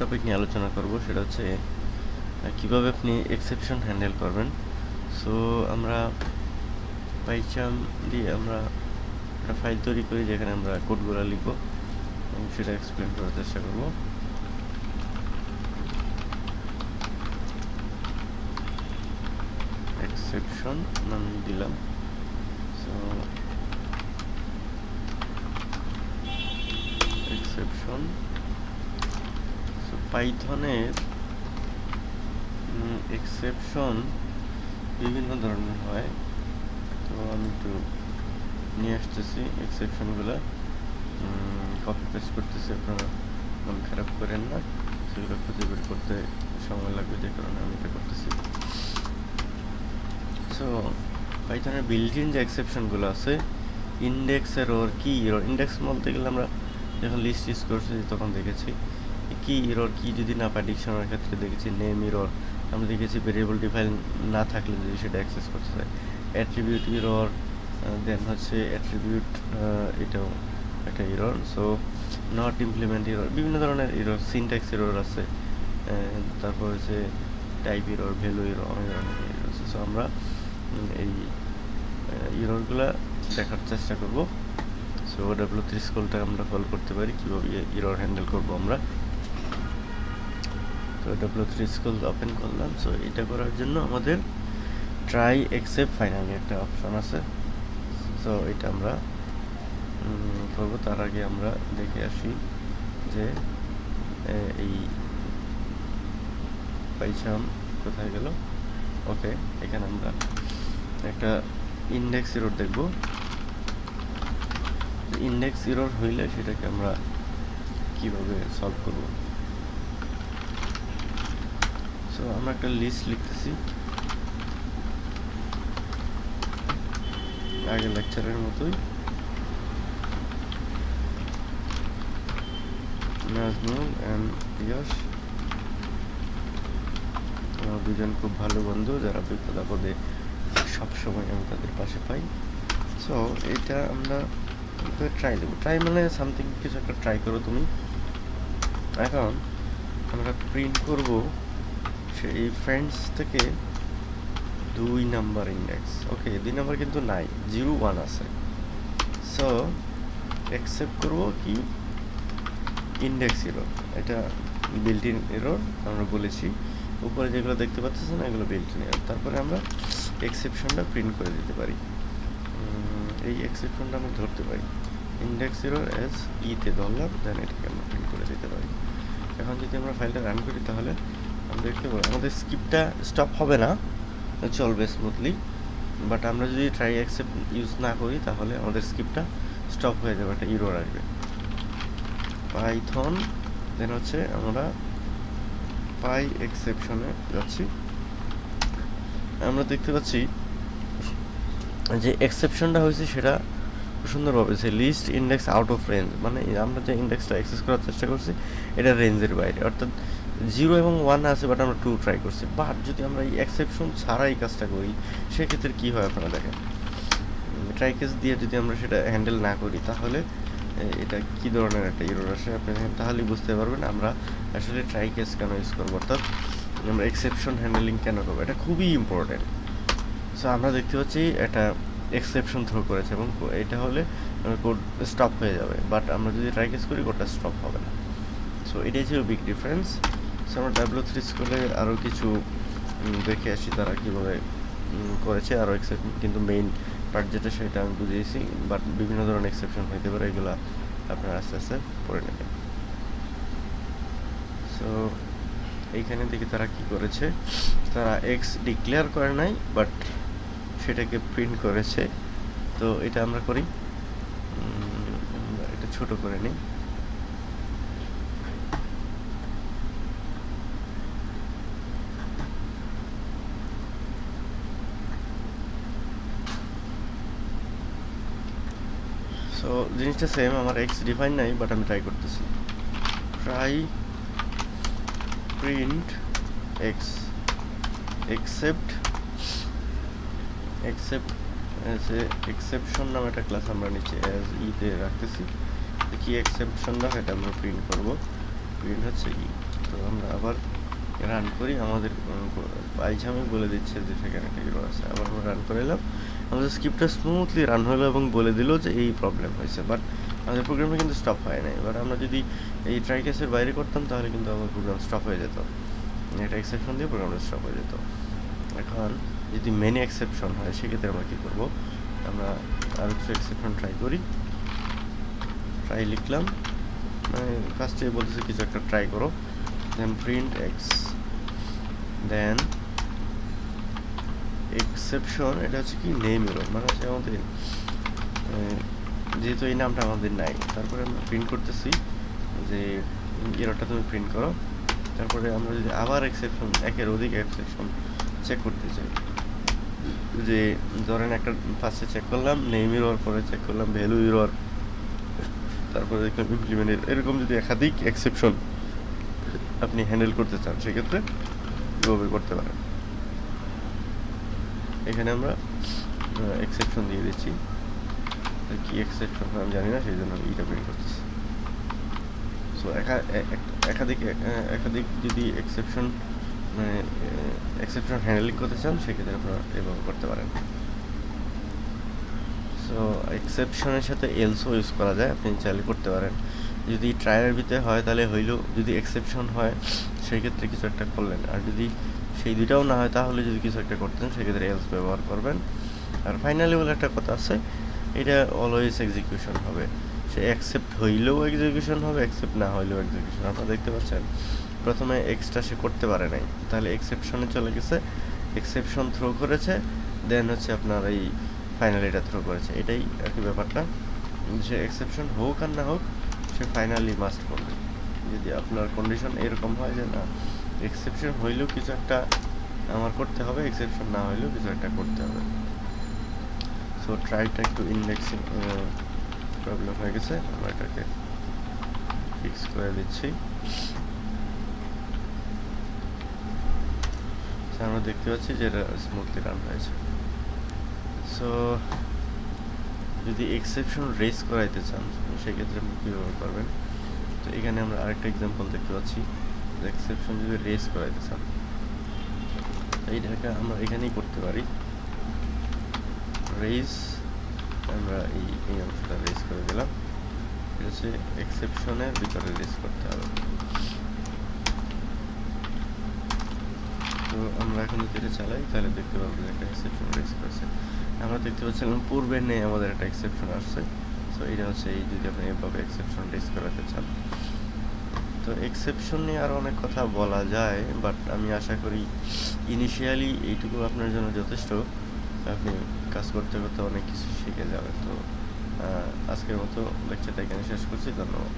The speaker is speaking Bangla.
টপিক নিয়ে আলোচনা করব, সেটা হচ্ছে কীভাবে আপনি এক্সেপশন হ্যান্ডেল করবেন? সো আমরা পাইচাম দিয়ে আমরা একটা ফাইল তৈরি করি, যেখানে আমরা কোডগুলো লিখব, এবং সেটা এক্সপ্লেন করার চেষ্টা করব। এক্সেপশন নাম দিলাম। সো এক্সেপশন পাইথনের এক্সেপশন বিভিন্ন ধরনের হয়। তো আমি একটু নিয়ে আসতেছি এক্সেপশনগুলো কপি পেস্ট করতেছি, আপনারা মন খারাপ করেন না। সেগুলো খুঁজে বের করতে সময় লাগবে, যে কারণে আমি এটা করতেছি। সো পাইথনের ইন যে এক্সেপশনগুলো আছে ইন্ডেক্সের ওর কি? ইন্ডেক্স বলতে গেলে আমরা যখন লিস্ট ইউজ করছি, তখন দেখেছি। কি ইরর কি যদি না পাই ডিকশনারির ক্ষেত্রে দেখেছি নেম ইরর আমরা দেখেছি ভেরিয়েবল ডিফাইন না থাকলে যদি সেটা অ্যাক্সেস করতে চাই। অ্যাট্রিবিউট ইরর দেন হচ্ছে অ্যাট্রিবিউট এটাও একটা error so not implement error বিভিন্ন ধরনের ইরর সিনট্যাক্স ইরর আছে। তারপর হচ্ছে টাইপ ইরর ভ্যালু ইরর অনেক ধরনের ইরর আছে। সো আমরা এই ইররগুলা দেখার চেষ্টা করব। সো ডাব্লিউ থ্রি স্কুলটা আমরা কল করতে পারি। কীভাবে ইরর হ্যান্ডেল করব আমরা? তো থ্রি স্কুল ওপেন করলাম সো এটা করার জন্য আমাদের ট্রাই এক্সেপ্ট ফাইনালি একটা অপশন আছে। সো এটা আমরা করব। তার আগে আমরা দেখে আসি যে এই পাইছাম কোথায় গেল? ওকে এখানে আমরা একটা ইন্ডেক্স ইরোর দেখব। ইন্ডেক্স ইরোর হইলে সেটাকে আমরা কীভাবে সলভ করব? সো আমরা একটা লিস্ট লিখতেছি। আগের লেকচারের মতোই। নাজমুল অ্যান্ড ইয়াস দুজন খুব ভালো বন্ধু, যারা বিপদ আপদে সবসময় আমি তাদের পাশে পাই। সো এটা আমরা ট্রাই দেবো। ট্রাই মানে সামথিং কিছু একটা ট্রাই করো তুমি। এখন আমরা প্রিন্ট করব। সেই ফ্রেন্ডস থেকে দুই নাম্বার ইন্ডেক্স ওকে দুই নাম্বার কিন্তু নাই জিরো ওয়ান আছে। সো অ্যাকসেপ্ট করব কি? ইন্ডেক্স এরর এটা বিল্ট ইন এরর আমরা বলেছি। উপরে যেগুলো দেখতে পাচ্ছেন এগুলো বিল্ট ইন এরর তারপরে আমরা এক্সেপশনটা প্রিন্ট করে দিতে পারি। এই এক্সেপশনটা আমরা ধরতে পারি। ইন্ডেক্স এরর এস ইতে ধরলাম দেন এটাকে আমরা প্রিন্ট করে দিতে পারি। এখন যদি আমরা ফাইলটা রান করি, তাহলে দেখতে পাবো। আমাদের স্কিপটা স্টপ হবে না। চলবে স্মুথলি বাট আমরা যদি ট্রাই অ্যাকসেপ্ট ইউজ না করি, তাহলে আমাদের স্কিপটা স্টপ হয়ে যাবে, একটা ইরোর আসবে। পাইথন দেন হচ্ছে আমরা পাই এক্সেপশনে যাচ্ছি। আমরা দেখতে পাচ্ছি যে এক্সেপশনটা হয়েছে সেটা সুন্দরভাবে যে list index out of range মানে আমরা যে ইন্ডেক্সটা অ্যাক্সেস করার চেষ্টা করছি, এটা রেঞ্জের বাইরে। অর্থাৎ জিরো এবং ওয়ান আছে বাট আমরা টু ট্রাই করছি। বাট যদি আমরা এই এক্সেপশন ছাড়া এই কাজটা করি, সেক্ষেত্রে কী হয় আপনারা দেখেন? ট্রাই কেস দিয়ে যদি আমরা সেটা হ্যান্ডেল না করি, তাহলে এটা কি ধরনের একটা ইরোর আসে আপনি তাহলেই বুঝতে পারবেন আমরা আসলে ট্রাই কেস কেন ইউজ করব, অর্থাৎ আমরা এক্সেপশন হ্যান্ডেলিং কেন করব? এটা খুবই ইম্পর্টেন্ট সো আমরা দেখতে পাচ্ছি এটা এক্সেপশন থ্রো করেছে এবং এটা হলে কোড স্টপ হয়ে যাবে। বাট আমরা যদি ট্রাই কেস করি কোডটা স্টপ হবে না। সো এটাই ছিল বিগ ডিফারেন্স আমরা ডাব্লিউ থ্রি স্কুলে আরও কিছু দেখে আসি তারা কীভাবে করেছে। আরও এক্সেপশন কিন্তু মেইন পার্ট যেটা সেটা আমি বুঝিয়েছি বাট বিভিন্ন ধরনের এক্সেপশন হইতে পারে, এগুলো আপনারা আস্তে আস্তে পড়ে নেবেন। সো এইখানে দেখি তারা কি করেছে। তারা এক্স ডিক্লেয়ার করে নাই বাট সেটাকে প্রিন্ট করেছে। তো এটা আমরা করি। এটা ছোট করে নিই। সো জিনিসটা সেম আমার এক্স ডিফাইন নাই বাট আমি ট্রাই করতেছি। Try print x except except exception নামে একটা ক্লাস আমরা নিচে অ্যাজ ইতে রাখতেছি। কি এক্সেপশন এক্সেপশনটা সেটা আমরা প্রিন্ট করব। প্রিন্ট হচ্ছে ই তো আমরা আবার রান করি। আমাদের পাইছামে বলে দিচ্ছে যে সেখানে একটা আছে। আবার আমরা রান করে এলাম। আমাদের স্ক্রিপ্টটা স্মুথলি রান হলো এবং বলে দিল যে এই প্রবলেম হয়েছে বাট আমাদের প্রোগ্রামটা কিন্তু স্টপ হয় নাই। এবার আমরা যদি এই ট্রাই কেসের বাইরে করতাম, তাহলে কিন্তু আমার প্রোগ্রাম স্টপ হয়ে যেত। এটা এক্সেপশন দিয়ে প্রোগ্রামটা স্টপ হয়ে যেত। এখন যদি মেনি এক্সেপশন হয়, সেক্ষেত্রে আমরা কী করব? আমরা আরও কিছু এক্সেপশন ট্রাই করি। ট্রাই লিখলাম। মানে ফার্স্টে বলতেছে, কিছু একটা ট্রাই করো। Then print x then exception এটা হচ্ছে কি নেম এরর মানে হচ্ছে আমাদের যেহেতু এই নামটা আমাদের নাই, তারপরে আমরা প্রিন্ট করতেছি যে এররটা তুমি প্রিন্ট করো। তারপরে আমরা যদি আবার এক্সেপশন একের অধিক এক্সেপশন চেক করতে চাই। যে, ধরেন একটা ফার্স্টে চেক করলাম নেম এরর পরে চেক করলাম ভ্যালু এরর তারপরে দেখলাম ইমপ্লিমেন্ট এরকম যদি একাধিক এক্সেপশন আপনি হ্যান্ডেল করতে চান, সেক্ষেত্রে এভাবে করতে পারেন। এখানে আমরা এক্সেপশন দিয়ে দিচ্ছি। কি এক্সেপশন আমি জানি না, সেই জন্য আমি এটা প্রিন্ট করতেছি। সো একাধিক একাধিক যদি এক্সেপশন মানে এক্সেপশন হ্যান্ডেলিং করতে চান, সেক্ষেত্রে আপনারা এভাবে করতে পারেন। সো এক্সেপশনের সাথে এলসও ইউজ করা যায়, আপনি চাইলে করতে পারেন। যদি ট্রায়ালের ভিতরে হয়, তাহলে হইলেও যদি এক্সেপশন হয়, সেক্ষেত্রে কিছু একটা করলেন। আর যদি সেই দুইটাও না হয় তাহলে যদি কিছু একটা করতেন, সেক্ষেত্রে এলস ব্যবহার করবেন। আর ফাইনালি বলে একটা কথা আছে, এটা অলওয়েজ এক্সিকিউশন হবে। সে অ্যাকসেপ্ট হইলেও এক্সিকিউশন হবে অ্যাকসেপ্ট না হইলেও এক্সিকিউশন আপনারা দেখতে পাচ্ছেন, প্রথমে এক্সটা সে করতে পারে নাই। তাহলে এক্সেপশনে চলে গেছে। এক্সেপশন থ্রো করেছে দেন হচ্ছে আপনার এই ফাইনালি এটা থ্রো করেছে। এটাই আর কি ব্যাপারটা। সে এক্সেপশন হোক আর না হোক, সে ফাইনালি মাস্ট করবে। যদি আপনার কন্ডিশন এরকম হয় যে না এক্সেপশন হইলেও কিছু একটা আমার করতে হবে এক্সেপশন না হইলেও কিছু একটা করতে হবে। সো ট্রাইটা একটু ইন্ডেক্সিং প্রবলেম হয়ে গেছে। আমরা এটাকে ফিক্স করে দিচ্ছি। আমরা দেখতে পাচ্ছি যে এটা স্মুথলি রান হয়েছে। সো যদি এক্সেপশন রেস করাইতে চান, সেক্ষেত্রে কীভাবে করবেন? তো এখানে আমরা আরেকটা এক্সাম্পল দেখতে পাচ্ছি। এক্সেপশন যদি রেস করাইতে চান তো এইটাকে আমরা এখানেই করতে পারি। রেস আমরা এই এই অংশটা রেস করে দিলাম। এটা হচ্ছে এক্সেপশনের ভিতরে রেস করতে হবে। তো আমরা এখন যদি এটা চালাই, তাহলে দেখতে পাবো যে একটা এক্সেপশন রেস করেছে। আমরা দেখতে পাচ্ছিলাম পূর্বে নেই আমাদের একটা এক্সেপশন আসছে। সো এটা হচ্ছে এই যদি আপনি এভাবে এক্সেপশন রেস করাতে চান। তো এক্সেপশন নিয়ে আরও অনেক কথা বলা যায় বাট আমি আশা করি ইনিশিয়ালি এইটুকু আপনার জন্য যথেষ্ট। আপনি কাজ করতে করতে অনেক কিছু শিখে যাবেন। তো আজকের মতো লেকচারটা এখানে শেষ করছি। ধন্যবাদ।